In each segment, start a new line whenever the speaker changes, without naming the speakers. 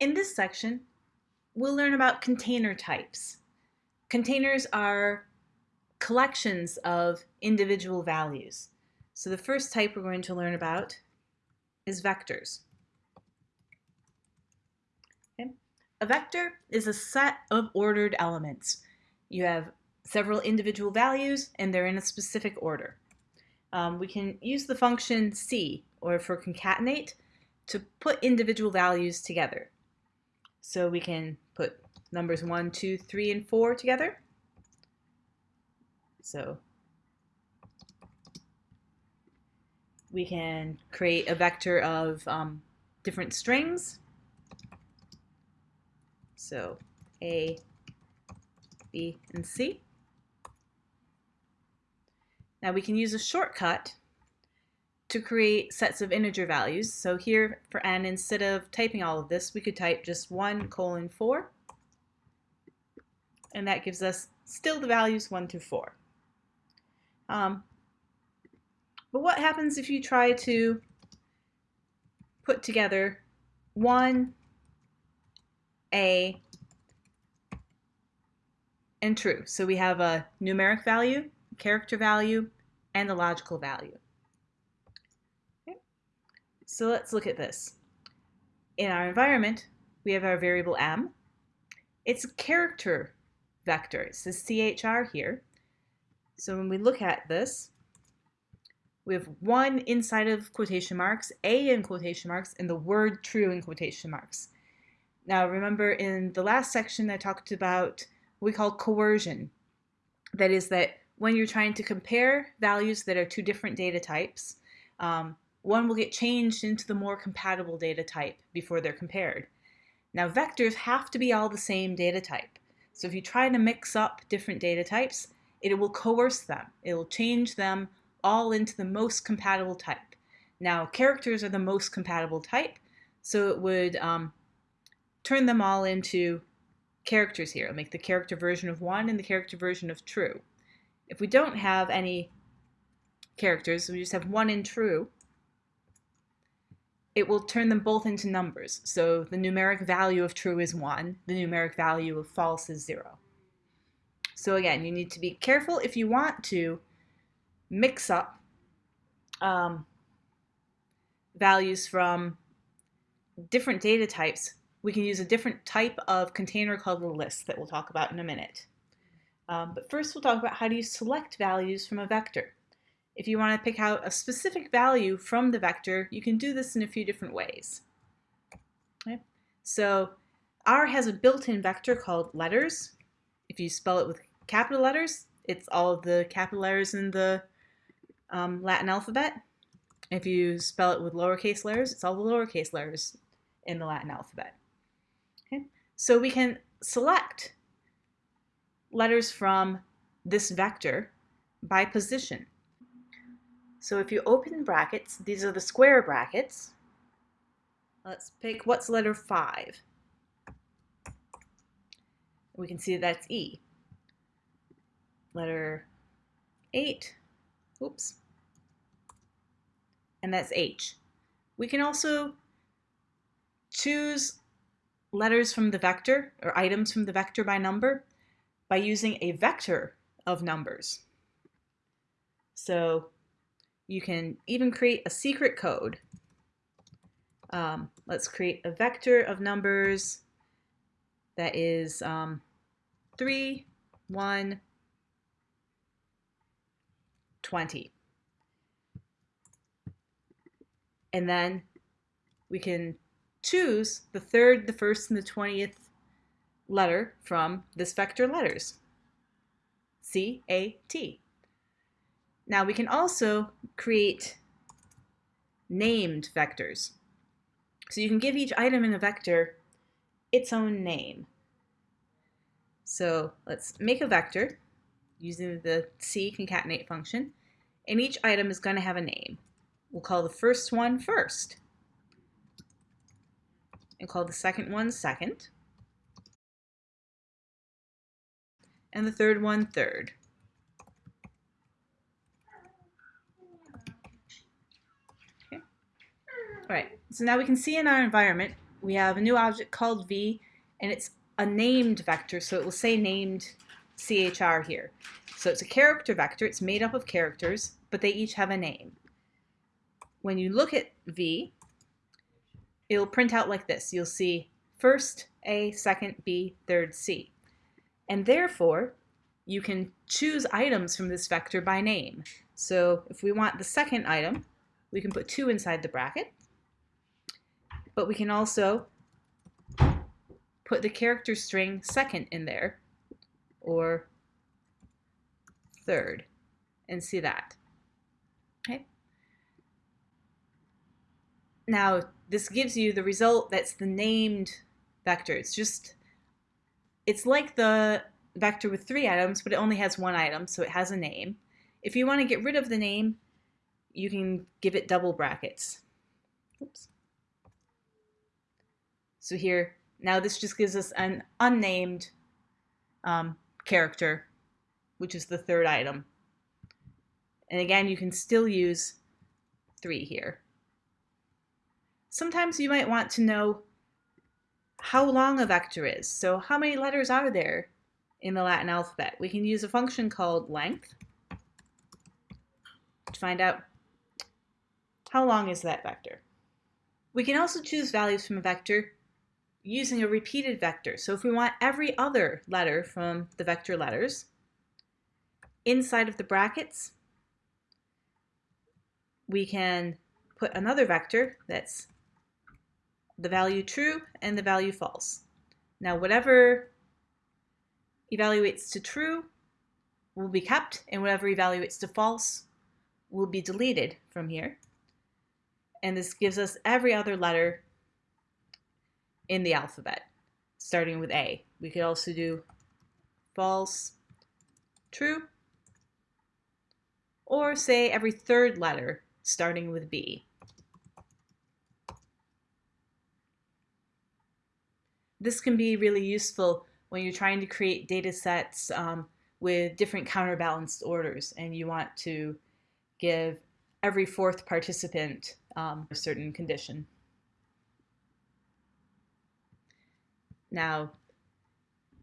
In this section, we'll learn about container types. Containers are collections of individual values. So the first type we're going to learn about is vectors. Okay. A vector is a set of ordered elements. You have several individual values and they're in a specific order. Um, we can use the function C, or for concatenate, to put individual values together. So we can put numbers 1, 2, 3, and 4 together. So we can create a vector of um, different strings. So A, B, and C. Now we can use a shortcut to create sets of integer values. So here for n, instead of typing all of this, we could type just 1 colon 4. And that gives us still the values 1 through 4. Um, but what happens if you try to put together 1, A, and true? So we have a numeric value, character value, and a logical value. So let's look at this. In our environment, we have our variable m. It's a character vector. It says chr here. So when we look at this, we have one inside of quotation marks, a in quotation marks, and the word true in quotation marks. Now remember in the last section I talked about what we call coercion. That is that when you're trying to compare values that are two different data types, um, one will get changed into the more compatible data type before they're compared. Now vectors have to be all the same data type. So if you try to mix up different data types, it will coerce them. It will change them all into the most compatible type. Now characters are the most compatible type, so it would um, turn them all into characters here. It'll make the character version of 1 and the character version of true. If we don't have any characters, we just have 1 in true, it will turn them both into numbers. So the numeric value of true is 1, the numeric value of false is 0. So again, you need to be careful if you want to mix up um, values from different data types. We can use a different type of container called a list that we'll talk about in a minute. Um, but first we'll talk about how do you select values from a vector. If you want to pick out a specific value from the vector, you can do this in a few different ways. Okay. So R has a built-in vector called letters. If you spell it with capital letters, it's all the capital letters in the um, Latin alphabet. If you spell it with lowercase letters, it's all the lowercase letters in the Latin alphabet. Okay. So we can select letters from this vector by position. So if you open brackets, these are the square brackets. Let's pick what's letter 5. We can see that's E. Letter 8, oops, and that's H. We can also choose letters from the vector or items from the vector by number by using a vector of numbers. So you can even create a secret code. Um, let's create a vector of numbers that is um, 3, 1, 20. And then we can choose the third, the first, and the 20th letter from this vector letters. C, A, T. Now we can also create named vectors. So you can give each item in a vector its own name. So let's make a vector using the C concatenate function, and each item is going to have a name. We'll call the first one first, and call the second one second, and the third one third. All right, so now we can see in our environment, we have a new object called v, and it's a named vector, so it will say named CHR here. So it's a character vector, it's made up of characters, but they each have a name. When you look at v, it'll print out like this. You'll see first A, second B, third C. And therefore, you can choose items from this vector by name. So if we want the second item, we can put 2 inside the bracket. But we can also put the character string second in there, or third, and see that. Okay. Now, this gives you the result that's the named vector. It's just, it's like the vector with three items, but it only has one item, so it has a name. If you want to get rid of the name, you can give it double brackets. Oops. So here, now this just gives us an unnamed um, character, which is the third item. And again, you can still use three here. Sometimes you might want to know how long a vector is. So how many letters are there in the Latin alphabet? We can use a function called length to find out how long is that vector. We can also choose values from a vector using a repeated vector. So if we want every other letter from the vector letters, inside of the brackets, we can put another vector that's the value true and the value false. Now whatever evaluates to true will be kept and whatever evaluates to false will be deleted from here. And this gives us every other letter in the alphabet, starting with A. We could also do false, true, or say every third letter starting with B. This can be really useful when you're trying to create data sets um, with different counterbalanced orders and you want to give every fourth participant um, a certain condition. Now,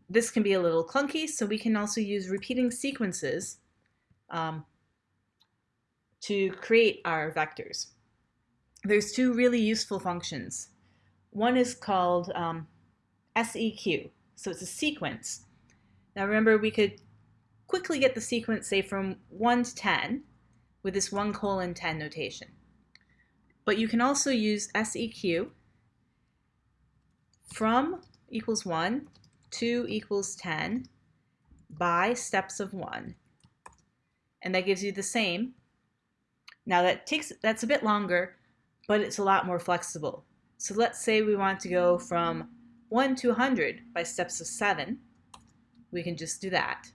this can be a little clunky, so we can also use repeating sequences um, to create our vectors. There's two really useful functions. One is called um, SEQ, so it's a sequence. Now remember, we could quickly get the sequence, say, from 1 to 10 with this 1 colon 10 notation. But you can also use SEQ from equals 1, to equals 10 by steps of 1. And that gives you the same. Now that takes that's a bit longer, but it's a lot more flexible. So let's say we want to go from 1 to 100 by steps of 7. We can just do that.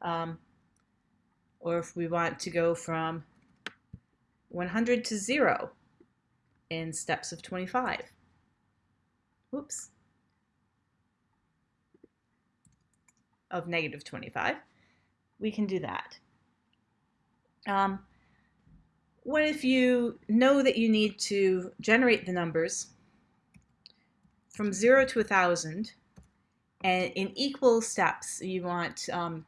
Um, or if we want to go from 100 to 0 in steps of 25. Whoops. Of negative 25. We can do that. Um, what if you know that you need to generate the numbers from 0 to 1,000 and in equal steps you want um,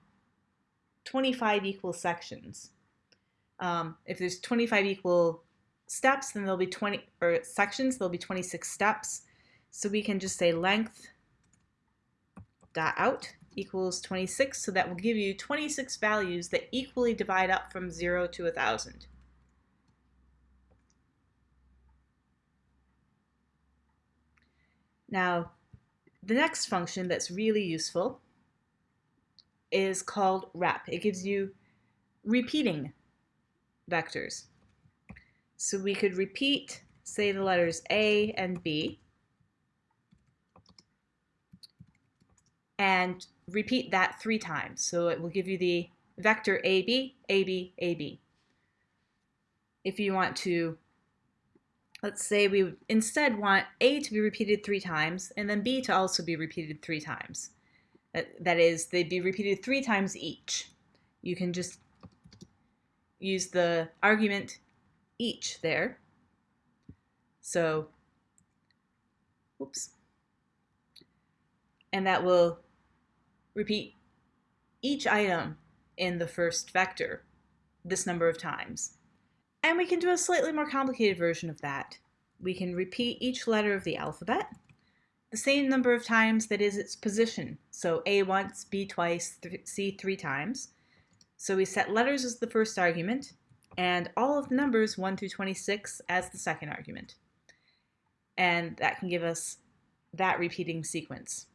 25 equal sections. Um, if there's 25 equal steps, then there'll be 20, or sections, there'll be 26 steps. So we can just say length dot out equals 26, so that will give you 26 values that equally divide up from 0 to 1,000. Now, the next function that's really useful is called rep. It gives you repeating vectors. So we could repeat, say, the letters A and B, and repeat that three times. So it will give you the vector AB, AB, AB. If you want to, let's say we instead want A to be repeated three times and then B to also be repeated three times. That is, they'd be repeated three times each. You can just use the argument each there. So Oops. And that will repeat each item in the first vector this number of times. And we can do a slightly more complicated version of that. We can repeat each letter of the alphabet the same number of times that is its position. So A once, B twice, C three times. So we set letters as the first argument and all of the numbers 1 through 26 as the second argument. And that can give us that repeating sequence.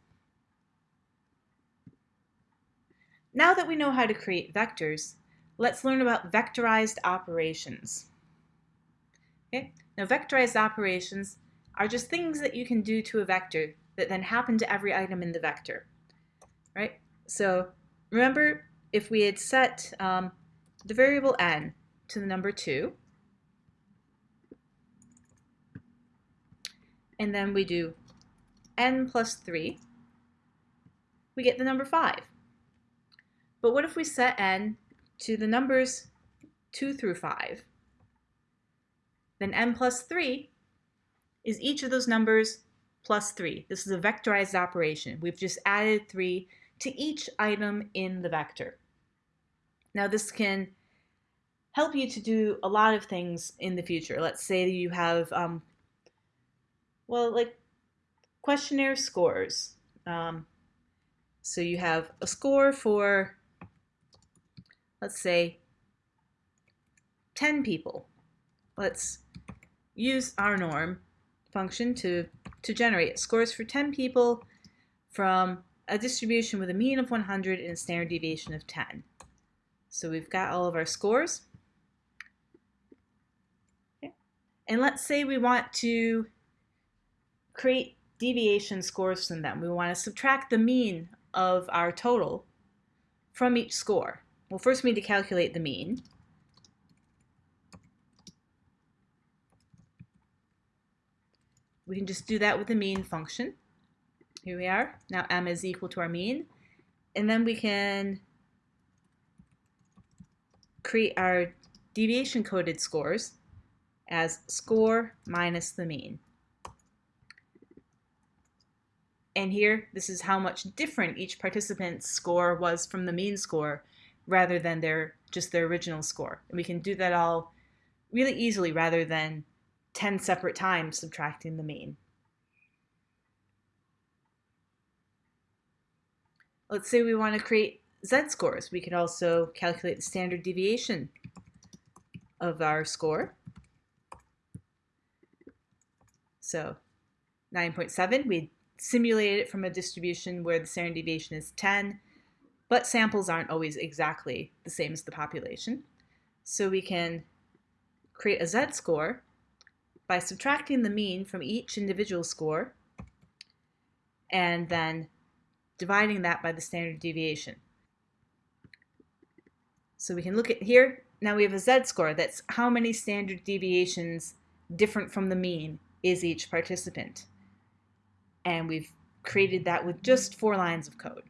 Now that we know how to create vectors, let's learn about vectorized operations. Okay, now vectorized operations are just things that you can do to a vector that then happen to every item in the vector, right? So remember, if we had set um, the variable n to the number 2, and then we do n plus 3, we get the number 5. But what if we set n to the numbers 2 through 5? Then n plus 3 is each of those numbers plus 3. This is a vectorized operation. We've just added 3 to each item in the vector. Now this can help you to do a lot of things in the future. Let's say you have, um, well, like questionnaire scores. Um, so you have a score for let's say 10 people. Let's use rnorm function to, to generate scores for 10 people from a distribution with a mean of 100 and a standard deviation of 10. So we've got all of our scores. Okay. And let's say we want to create deviation scores from them. We want to subtract the mean of our total from each score. Well, first we need to calculate the mean. We can just do that with the mean function. Here we are. Now m is equal to our mean. And then we can create our deviation coded scores as score minus the mean. And here, this is how much different each participant's score was from the mean score rather than their just their original score. And we can do that all really easily rather than 10 separate times subtracting the mean. Let's say we want to create z-scores. We can also calculate the standard deviation of our score. So 9.7, we simulated it from a distribution where the standard deviation is 10 but samples aren't always exactly the same as the population. So we can create a z-score by subtracting the mean from each individual score and then dividing that by the standard deviation. So we can look at here, now we have a z-score, that's how many standard deviations different from the mean is each participant. And we've created that with just four lines of code.